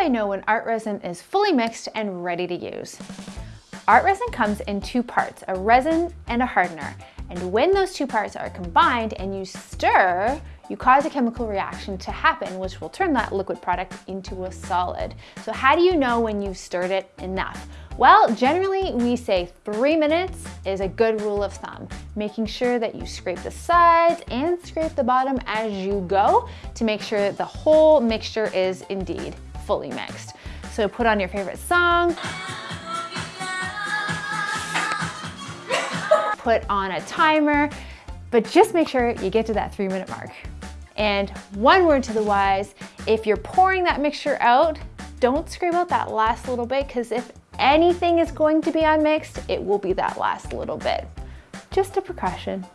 I know when art resin is fully mixed and ready to use? Art resin comes in two parts, a resin and a hardener. And when those two parts are combined and you stir, you cause a chemical reaction to happen, which will turn that liquid product into a solid. So how do you know when you've stirred it enough? Well, generally we say three minutes is a good rule of thumb, making sure that you scrape the sides and scrape the bottom as you go to make sure that the whole mixture is indeed fully mixed. So put on your favorite song, put on a timer, but just make sure you get to that three minute mark. And one word to the wise, if you're pouring that mixture out, don't scrape out that last little bit because if anything is going to be unmixed, it will be that last little bit. Just a precaution.